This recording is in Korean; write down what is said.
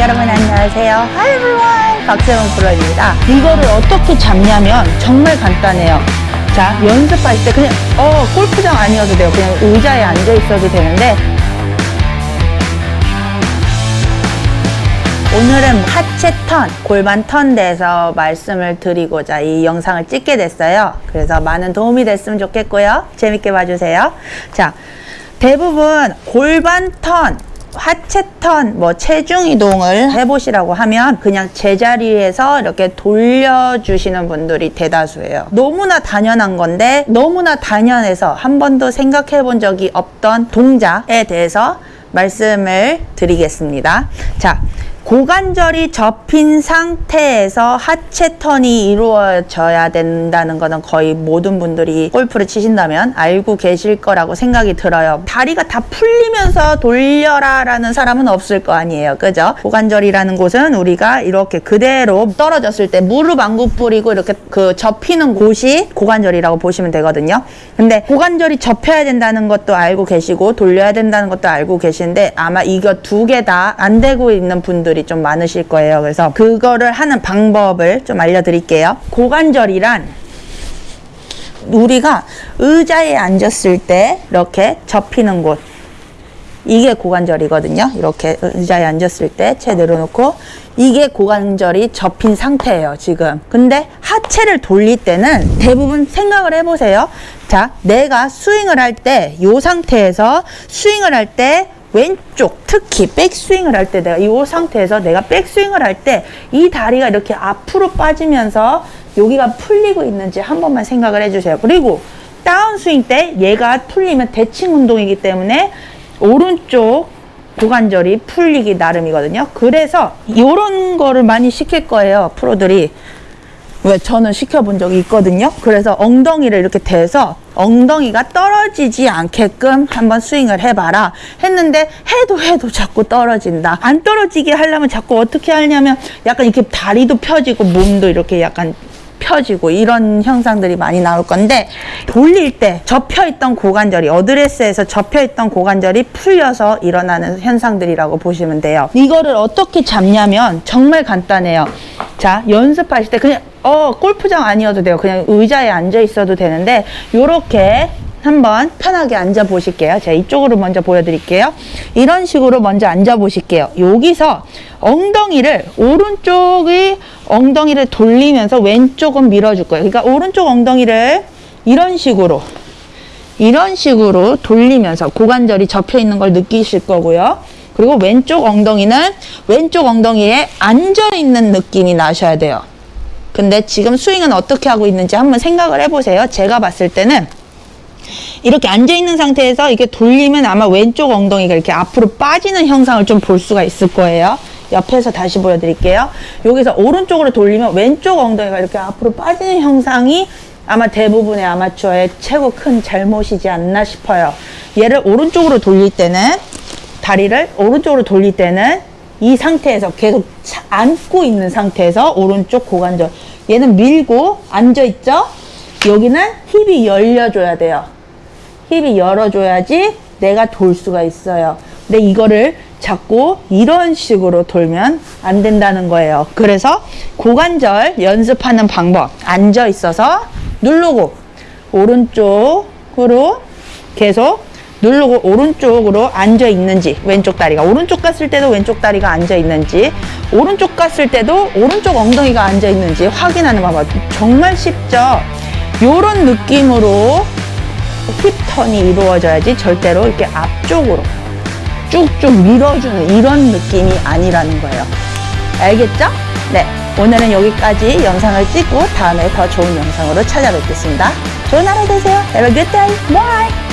여러분 안녕하세요. Hi everyone. 박세원 프로입니다. 이거를 어떻게 잡냐면 정말 간단해요. 자, 연습할 때 그냥 어, 골프장 아니어도 돼요. 그냥 의자에 앉아 있어도 되는데 오늘은 하체 턴, 골반 턴 대해서 말씀을 드리고자 이 영상을 찍게 됐어요. 그래서 많은 도움이 됐으면 좋겠고요. 재밌게 봐주세요. 자, 대부분 골반 턴, 하체 턴, 뭐 체중 이동을 해보시라고 하면 그냥 제자리에서 이렇게 돌려주시는 분들이 대다수예요. 너무나 당연한 건데 너무나 당연해서 한 번도 생각해 본 적이 없던 동작에 대해서 말씀을 드리겠습니다. 자, 고관절이 접힌 상태에서 하체 턴이 이루어져야 된다는 것은 거의 모든 분들이 골프를 치신다면 알고 계실 거라고 생각이 들어요. 다리가 다 풀리면서 돌려라 라는 사람은 없을 거 아니에요. 그죠? 고관절이라는 곳은 우리가 이렇게 그대로 떨어졌을 때 무릎 안구 뿌리고 이렇게 그 접히는 곳이 고관절이라고 보시면 되거든요. 근데 고관절이 접혀야 된다는 것도 알고 계시고 돌려야 된다는 것도 알고 계신데 아마 이거 두 개 다 안 되고 있는 분들이 분들이 좀 많으실 거예요. 그래서 그거를 하는 방법을 좀 알려드릴게요. 고관절이란 우리가 의자에 앉았을 때 이렇게 접히는 곳 이게 고관절이거든요. 이렇게 의자에 앉았을 때 채 내려놓고 이게 고관절이 접힌 상태예요. 지금. 근데 하체를 돌릴 때는 대부분 생각을 해보세요. 자, 내가 스윙을 할 때 이 상태에서 스윙을 할때 왼쪽 특히 백스윙을 할 때 내가 이 상태에서 내가 백스윙을 할 때 이 다리가 이렇게 앞으로 빠지면서 여기가 풀리고 있는지 한 번만 생각을 해주세요. 그리고 다운스윙 때 얘가 풀리면 대칭 운동이기 때문에 오른쪽 고관절이 풀리기 나름이거든요. 그래서 이런 거를 많이 시킬 거예요. 프로들이. 왜 저는 시켜본 적이 있거든요. 그래서 엉덩이를 이렇게 대서 엉덩이가 떨어지지 않게끔 한번 스윙을 해봐라 했는데 해도 해도 자꾸 떨어진다. 안 떨어지게 하려면 자꾸 어떻게 하냐면 약간 이렇게 다리도 펴지고 몸도 이렇게 약간 펴지고 이런 형상들이 많이 나올 건데 돌릴 때 접혀있던 고관절이 어드레스에서 접혀있던 고관절이 풀려서 일어나는 현상들이라고 보시면 돼요. 이거를 어떻게 잡냐면 정말 간단해요. 자 연습하실 때 그냥 어 골프장 아니어도 돼요. 그냥 의자에 앉아 있어도 되는데 요렇게 한번 편하게 앉아 보실게요. 제가 이쪽으로 먼저 보여드릴게요. 이런 식으로 먼저 앉아 보실게요. 여기서 엉덩이를 오른쪽의 엉덩이를 돌리면서 왼쪽은 밀어줄 거예요. 그러니까 오른쪽 엉덩이를 이런 식으로 이런 식으로 돌리면서 고관절이 접혀 있는 걸 느끼실 거고요. 그리고 왼쪽 엉덩이는 왼쪽 엉덩이에 앉아 있는 느낌이 나셔야 돼요. 근데 지금 스윙은 어떻게 하고 있는지 한번 생각을 해보세요. 제가 봤을 때는 이렇게 앉아있는 상태에서 이게 돌리면 아마 왼쪽 엉덩이가 이렇게 앞으로 빠지는 형상을 좀 볼 수가 있을 거예요. 옆에서 다시 보여드릴게요. 여기서 오른쪽으로 돌리면 왼쪽 엉덩이가 이렇게 앞으로 빠지는 형상이 아마 대부분의 아마추어의 최고 큰 잘못이지 않나 싶어요. 얘를 오른쪽으로 돌릴 때는 다리를 오른쪽으로 돌릴 때는 이 상태에서 계속 앉고 있는 상태에서 오른쪽 고관절 얘는 밀고 앉아 있죠? 여기는 힙이 열려줘야 돼요. 힙이 열어줘야지 내가 돌 수가 있어요. 근데 이거를 자꾸 이런 식으로 돌면 안 된다는 거예요. 그래서 고관절 연습하는 방법 앉아 있어서 누르고 오른쪽으로 계속 누르고 오른쪽으로 앉아 있는지 왼쪽 다리가 오른쪽 갔을 때도 왼쪽 다리가 앉아 있는지 오른쪽 갔을 때도 오른쪽 엉덩이가 앉아 있는지 확인하는 방법 정말 쉽죠 요런 느낌으로 힙턴이 이루어져야지 절대로 이렇게 앞쪽으로 쭉쭉 밀어주는 이런 느낌이 아니라는 거예요. 알겠죠? 네. 오늘은 여기까지 영상을 찍고 다음에 더 좋은 영상으로 찾아뵙겠습니다. 좋은 하루 되세요. Have a good day. Bye.